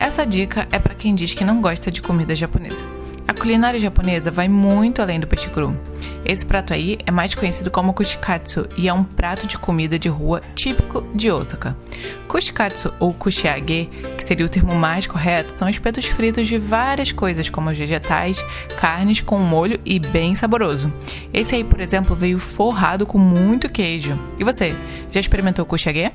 Essa dica é para quem diz que não gosta de comida japonesa. A culinária japonesa vai muito além do peixe cru. Esse prato aí é mais conhecido como kushikatsu e é um prato de comida de rua típico de Osaka. Kushikatsu ou kushiage, que seria o termo mais correto, são espetos fritos de várias coisas como vegetais, carnes com molho e bem saboroso. Esse aí, por exemplo, veio forrado com muito queijo. E você, já experimentou kushiage?